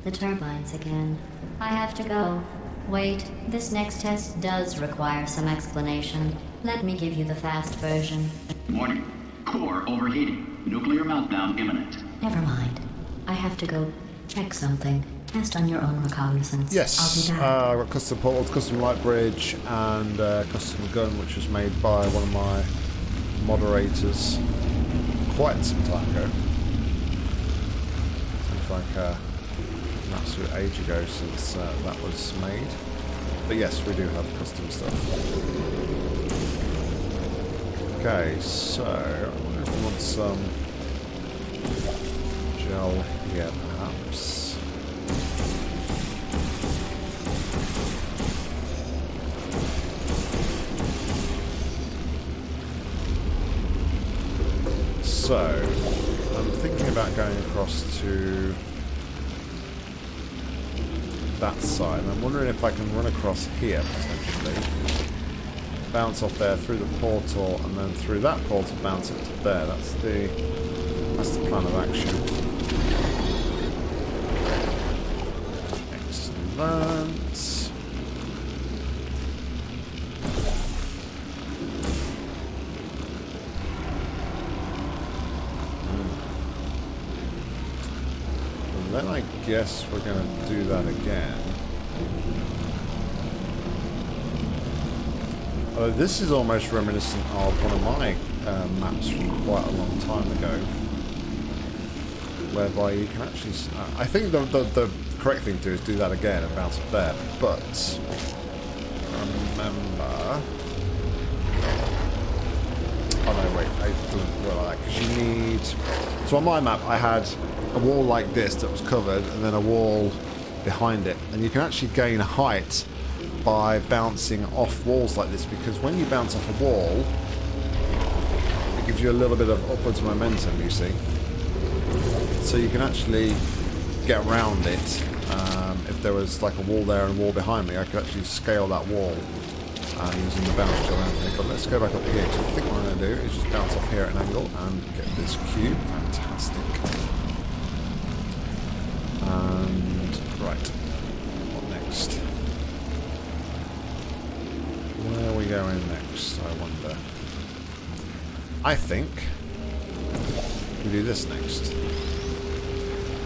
The turbines again. I have to go. Wait, this next test does require some explanation. Let me give you the fast version.
Warning. Core overheating. Nuclear meltdown imminent.
Never mind. I have to go check something. Test on your own reconnaissance.
Yes,
I'll be back.
uh, I've got custom portal, custom light bridge, and uh, custom gun, which was made by one of my moderators quite some time ago. Seems like uh, an absolute age ago since uh, that was made. But yes, we do have custom stuff. Okay, so I want some gel here, perhaps. So, I'm thinking about going across to that side. I'm wondering if I can run across here, potentially. Bounce off there through the portal, and then through that portal bounce up to there. That's the, that's the plan of action. Excellent. Hmm. Then I guess we're going to do that again. Although this is almost reminiscent of one of my uh, maps from quite a long time ago, whereby you can actually... Uh, I think the, the the correct thing to do is do that again and bounce up there. But remember. Oh no, wait, I didn't well like because you need. So on my map, I had a wall like this that was covered, and then a wall behind it, and you can actually gain height by bouncing off walls like this because when you bounce off a wall, it gives you a little bit of upwards momentum. You see, so you can actually get around it. Um, if there was like a wall there and a wall behind me, I could actually scale that wall uh, using the bounce to around it. But let's go back up here. 'cause I think what I'm going to do is just bounce off here at an angle and get this cube. Fantastic. And right, what next? Where are we going next? I wonder. I think we do this next.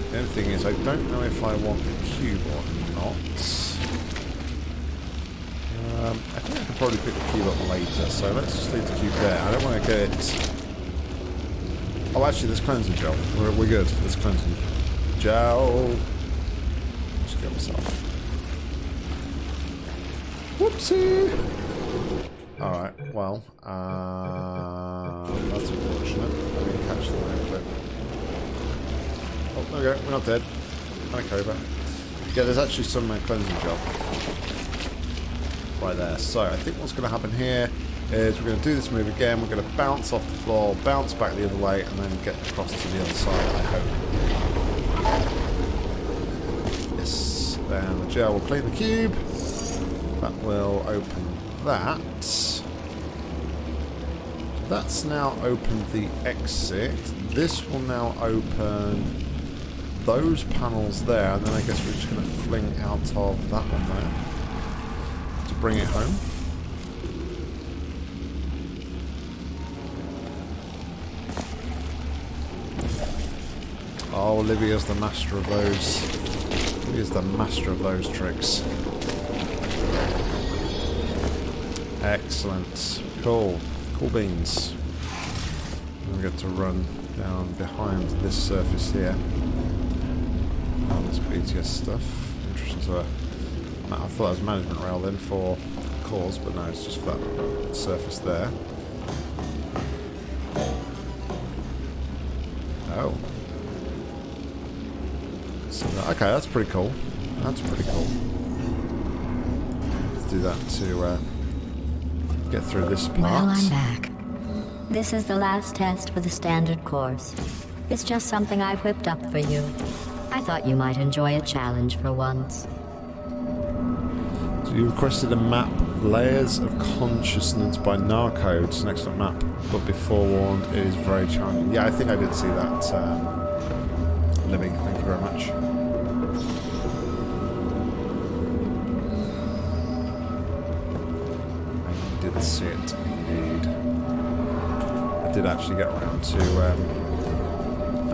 The only thing is, I don't know if I want the cube or not. Um, I think I could probably pick the cube up later, so let's just leave the cube there. I don't want to get... Oh, actually, there's cleansing gel. We're, we're good. There's cleansing gel. Just kill myself. Whoopsie! Alright, well, uh, that's unfortunate. I didn't catch the line clip. Oh, go. We're not dead. Cobra. Yeah, there's actually some uh, cleansing gel right there. So I think what's going to happen here is we're going to do this move again. We're going to bounce off the floor, bounce back the other way, and then get across to the other side, I hope. Yes. Then the gel will clean the cube. That will open that. That's now opened the exit. This will now open those panels there, and then I guess we're just going to fling out of that one there to bring it home. Oh, Olivia's the master of those. Olivia's the master of those tricks. Excellent. Cool. Cool beans. We get to run down behind this surface here. Stuff. Interesting. So, I thought it was management rail then for cores, but no, it's just for that surface there. Oh. So, okay, that's pretty cool. That's pretty cool. Let's do that to uh, get through this part.
Well, I'm back. This is the last test for the standard course. It's just something I whipped up for you. Thought you might enjoy a challenge for once.
So you requested a map, Layers of Consciousness by Narcode. It's an excellent map, but be forewarned, it is very challenging. Yeah, I think I did see that, um, Libby. Thank you very much. I did see it, indeed. I did actually get around to um,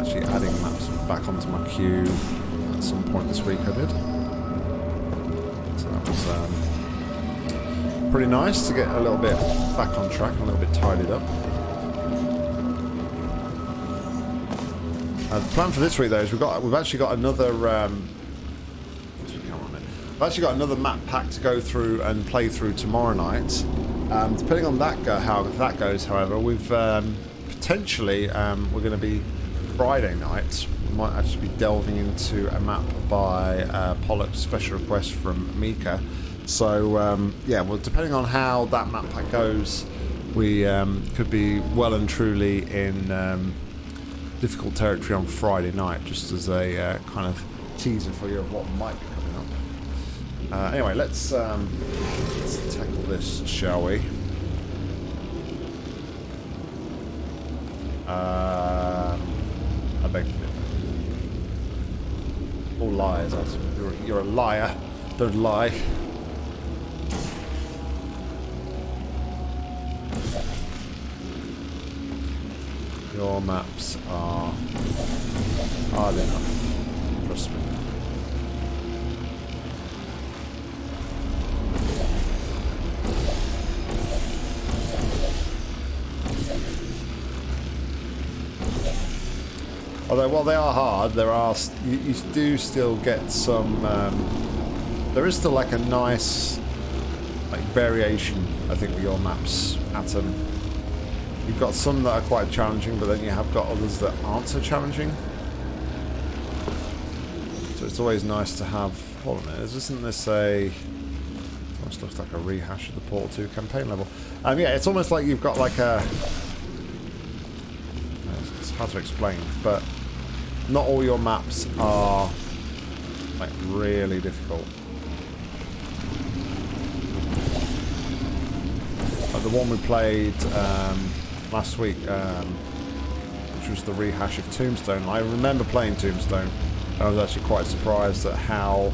actually adding maps back onto my queue at some point this week, I did. So that was um, pretty nice to get a little bit back on track, a little bit tidied up. Uh, the plan for this week, though, is we've got we've actually got another. Um, we've actually got another map pack to go through and play through tomorrow night. Um, depending on that go, how that goes, however, we've um, potentially um, we're going to be Friday night. We might actually be delving into a map by uh, Pollock special request from Mika. So um, yeah, well, depending on how that map pack goes, we um, could be well and truly in um, difficult territory on Friday night, just as a uh, kind of teaser for you of what might be coming up. Uh, anyway, let's um, let's tackle this, shall we? Um, beg your pardon. All liars. That's- You're, you're a liar. Don't lie. Your maps are hard enough. Trust me. Although, while they are hard, there are you, you do still get some. Um, there is still like a nice like variation, I think, with your maps, Atom. You've got some that are quite challenging, but then you have got others that aren't so challenging. So it's always nice to have. Hold on a minute, isn't this a? Almost looks like a rehash of the Portal 2 campaign level. Um, yeah, it's almost like you've got like a. It's hard to explain, but not all your maps are like really difficult. Like the one we played um, last week, um, which was the rehash of Tombstone. I remember playing Tombstone. and I was actually quite surprised at how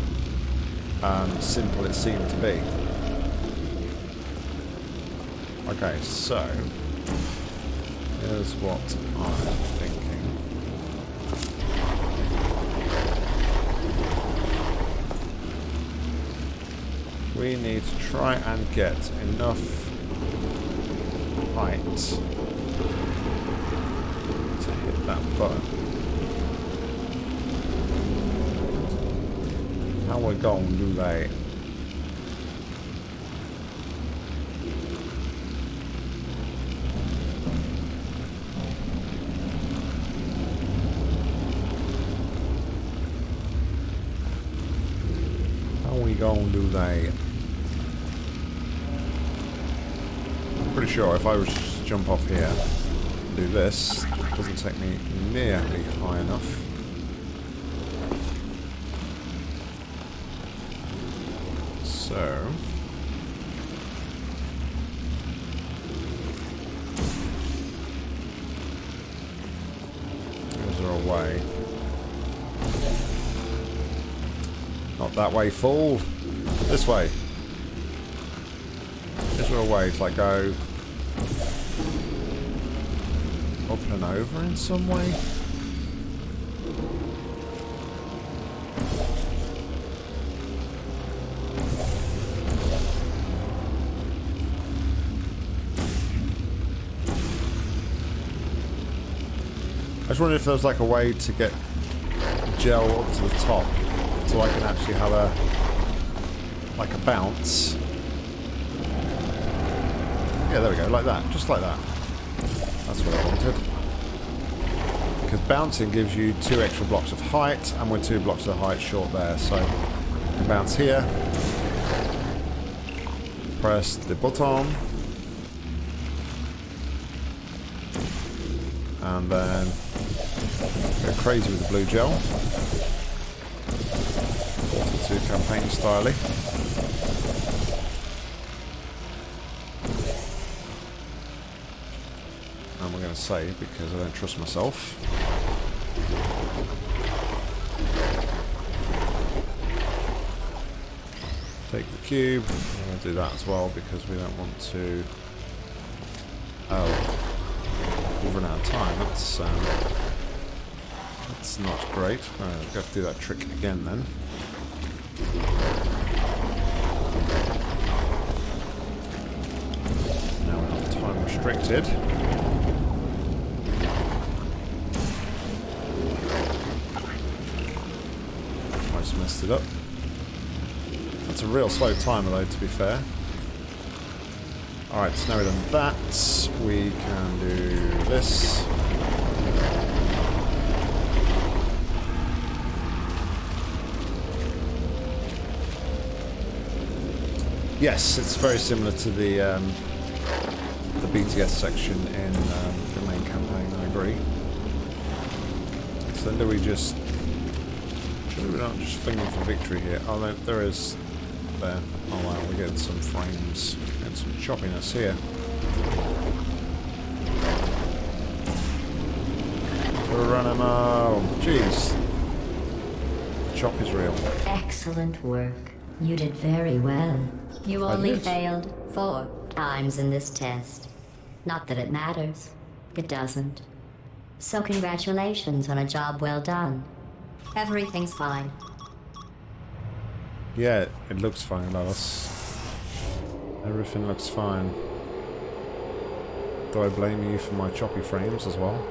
um, simple it seemed to be. Okay, so here's what I'm thinking. We need to try and get enough height to hit that button. How we gonna do that? How we gonna do that? I'm pretty sure if I was to jump off here and do this, it doesn't take me nearly high enough. So... Is there a way? Not that way, fool. This way. Is there a way to like go and over in some way? I just wondered if there was like a way to get gel up to the top so I can actually have a like a bounce. Yeah, there we go, like that, just like that. That's what I wanted. Because bouncing gives you two extra blocks of height, and we're two blocks of height short there, so bounce here. Press the button. And then go crazy with the blue gel. To campaign styly. Going to save because I don't trust myself. Take the cube. I'm going to do that as well because we don't want to. Oh, we've run out of time. That's um, that's not great. Right, we've got to do that trick again then. Now we're not time restricted. Messed it up. That's a real slow timer though, to be fair. Alright, so now we've done that, we can do this. Yes, it's very similar to the um, the BTS section in um, the main campaign, I agree. So then do we just... Should we not just finger for victory here? Oh, there, there is... There. Oh wow, we're getting some frames and some choppiness here. We're running Geronimo! Jeez. The chop is real.
Excellent work. You did very well. You only failed four times in this test. Not that it matters. It doesn't. So congratulations on a job well done. Everything's fine.
Yeah, it looks fine, Alice. Everything looks fine. Do I blame you for my choppy frames as well?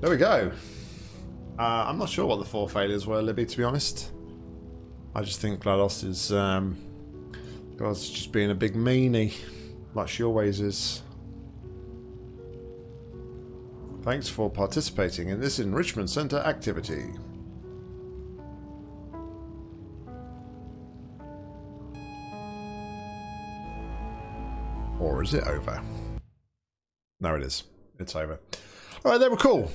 there we go. Uh, I'm not sure what the four failures were, Libby, to be honest. I just think GLaDOS is um, GLaDOS just being a big meanie, like she always is. Thanks for participating in this Enrichment Center activity. Or is it over? No, it is. It's over. All right, they were cool.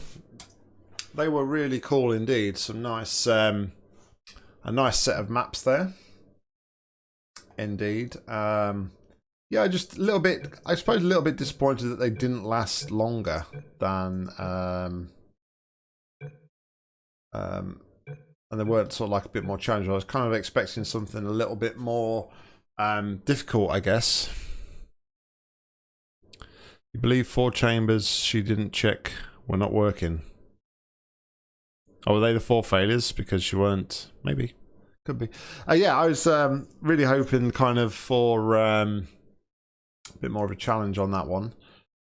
They were really cool indeed. Some nice, um, a nice set of maps there. Indeed. Um, yeah, just a little bit. I suppose a little bit disappointed that they didn't last longer than, um, um, and they weren't sort of like a bit more challenging. I was kind of expecting something a little bit more um, difficult, I guess. You believe four chambers she didn't check were not working. Oh, were they the four failures because she weren't? Maybe. Could be. Uh, yeah, I was um, really hoping kind of for um, a bit more of a challenge on that one.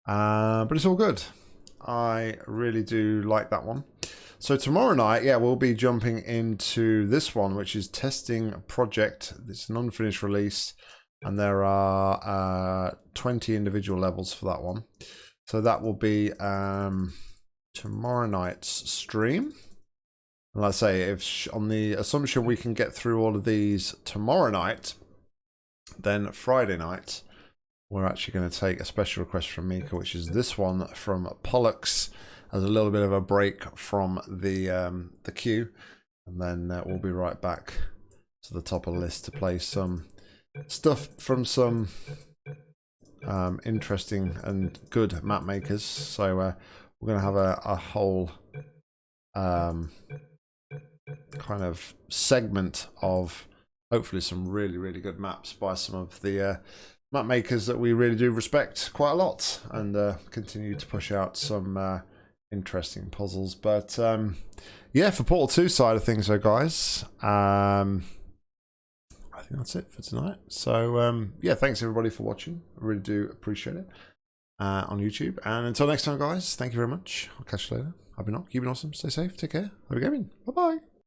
Uh, but it's all good. I really do like that one. So tomorrow night, yeah, we'll be jumping into this one, which is Testing Project. It's an unfinished release and there are uh, 20 individual levels for that one. So that will be um, tomorrow night's stream. And let's say if on the assumption we can get through all of these tomorrow night, then Friday night we're actually going to take a special request from Mika, which is this one from Pollux. As a little bit of a break from the um, the queue, and then uh, we'll be right back to the top of the list to play some stuff from some um, interesting and good map makers. So uh, we're going to have a, a whole um, kind of segment of hopefully some really, really good maps by some of the uh, map makers that we really do respect quite a lot and uh, continue to push out some uh, interesting puzzles. But um, yeah, for Portal 2 side of things, though, guys. Um, I think that's it for tonight. So um, yeah, thanks everybody for watching. I really do appreciate it uh, on YouTube. And until next time, guys, thank you very much. I'll catch you later. I've been on. Keep it awesome. Stay safe. Take care. Have a gaming. Bye bye.